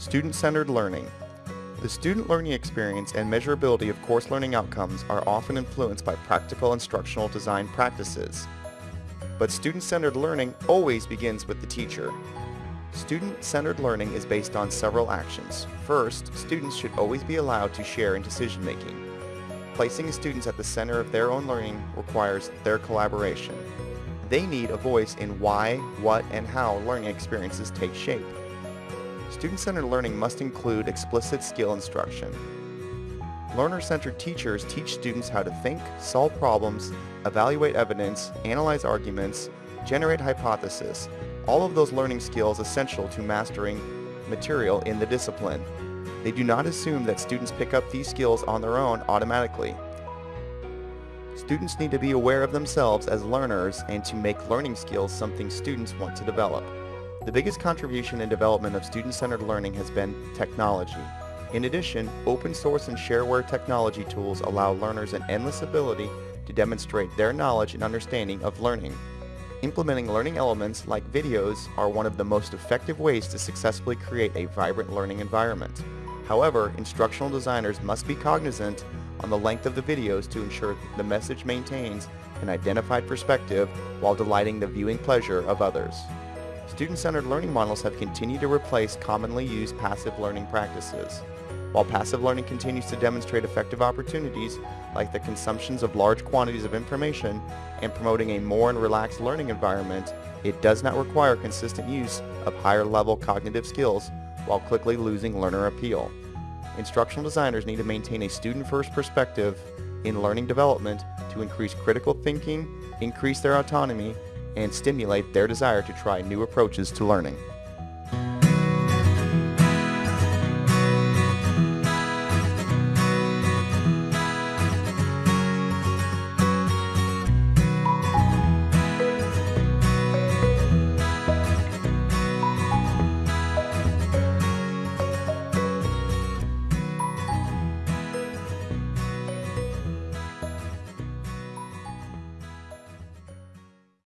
Student-centered learning. The student learning experience and measurability of course learning outcomes are often influenced by practical instructional design practices. But student-centered learning always begins with the teacher. Student-centered learning is based on several actions. First, students should always be allowed to share in decision-making. Placing students at the center of their own learning requires their collaboration. They need a voice in why, what, and how learning experiences take shape. Student-centered learning must include explicit skill instruction. Learner-centered teachers teach students how to think, solve problems, evaluate evidence, analyze arguments, generate hypotheses, all of those learning skills essential to mastering material in the discipline. They do not assume that students pick up these skills on their own automatically. Students need to be aware of themselves as learners and to make learning skills something students want to develop. The biggest contribution in development of student-centered learning has been technology. In addition, open source and shareware technology tools allow learners an endless ability to demonstrate their knowledge and understanding of learning. Implementing learning elements like videos are one of the most effective ways to successfully create a vibrant learning environment. However, instructional designers must be cognizant on the length of the videos to ensure the message maintains an identified perspective while delighting the viewing pleasure of others. Student-centered learning models have continued to replace commonly used passive learning practices. While passive learning continues to demonstrate effective opportunities like the consumptions of large quantities of information and promoting a more and relaxed learning environment, it does not require consistent use of higher level cognitive skills while quickly losing learner appeal. Instructional designers need to maintain a student-first perspective in learning development to increase critical thinking, increase their autonomy, and stimulate their desire to try new approaches to learning.